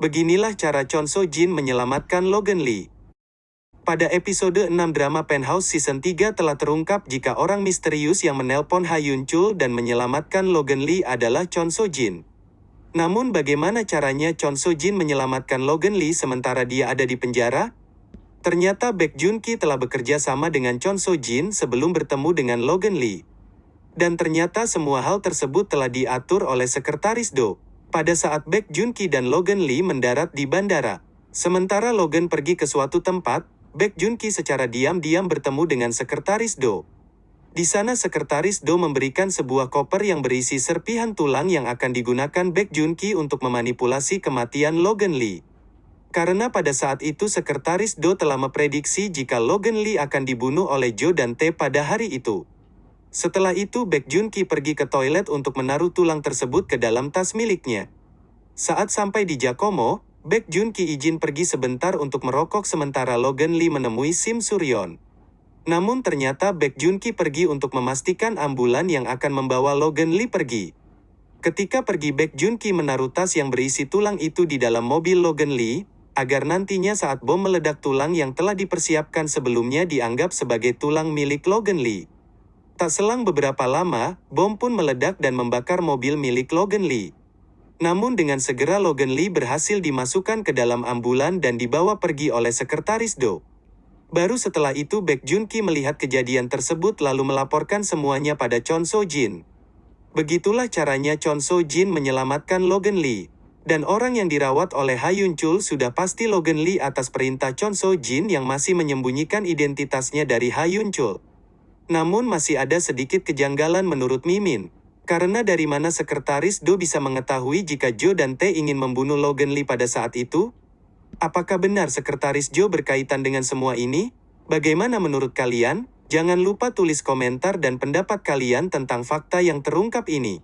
Beginilah cara Chon So Jin menyelamatkan Logan Lee. Pada episode 6 drama Penthouse Season 3 telah terungkap jika orang misterius yang menelpon Ha Yun Chul dan menyelamatkan Logan Lee adalah Chon So Jin. Namun bagaimana caranya Chon So Jin menyelamatkan Logan Lee sementara dia ada di penjara? Ternyata Baek Jun Ki telah bekerja sama dengan Chon So Jin sebelum bertemu dengan Logan Lee. Dan ternyata semua hal tersebut telah diatur oleh Sekretaris Do. Pada saat Baek Jun Ki dan Logan Lee mendarat di bandara. Sementara Logan pergi ke suatu tempat, Baek Jun Ki secara diam-diam bertemu dengan Sekretaris Do. Di sana Sekretaris Do memberikan sebuah koper yang berisi serpihan tulang yang akan digunakan Baek Jun Ki untuk memanipulasi kematian Logan Lee. Karena pada saat itu Sekretaris Do telah memprediksi jika Logan Lee akan dibunuh oleh Jo dan T pada hari itu. Setelah itu Baek Jun Ki pergi ke toilet untuk menaruh tulang tersebut ke dalam tas miliknya. Saat sampai di Jakomo, Baek Jun Ki izin pergi sebentar untuk merokok sementara Logan Lee menemui Sim Suryon. Namun ternyata Baek Jun Ki pergi untuk memastikan ambulan yang akan membawa Logan Lee pergi. Ketika pergi Baek Jun Ki menaruh tas yang berisi tulang itu di dalam mobil Logan Lee, agar nantinya saat bom meledak tulang yang telah dipersiapkan sebelumnya dianggap sebagai tulang milik Logan Lee. Tak selang beberapa lama, bom pun meledak dan membakar mobil milik Logan Lee. Namun dengan segera Logan Lee berhasil dimasukkan ke dalam ambulan dan dibawa pergi oleh Sekretaris Do. Baru setelah itu Baek Jun Ki melihat kejadian tersebut lalu melaporkan semuanya pada Chon So Jin. Begitulah caranya Chon So Jin menyelamatkan Logan Lee. Dan orang yang dirawat oleh Ha Yun Chul sudah pasti Logan Lee atas perintah Chon So Jin yang masih menyembunyikan identitasnya dari Ha Yun Chul. Namun masih ada sedikit kejanggalan menurut Mimin. Karena dari mana sekretaris Do bisa mengetahui jika Jo dan T ingin membunuh Logan Lee pada saat itu? Apakah benar sekretaris Jo berkaitan dengan semua ini? Bagaimana menurut kalian? Jangan lupa tulis komentar dan pendapat kalian tentang fakta yang terungkap ini.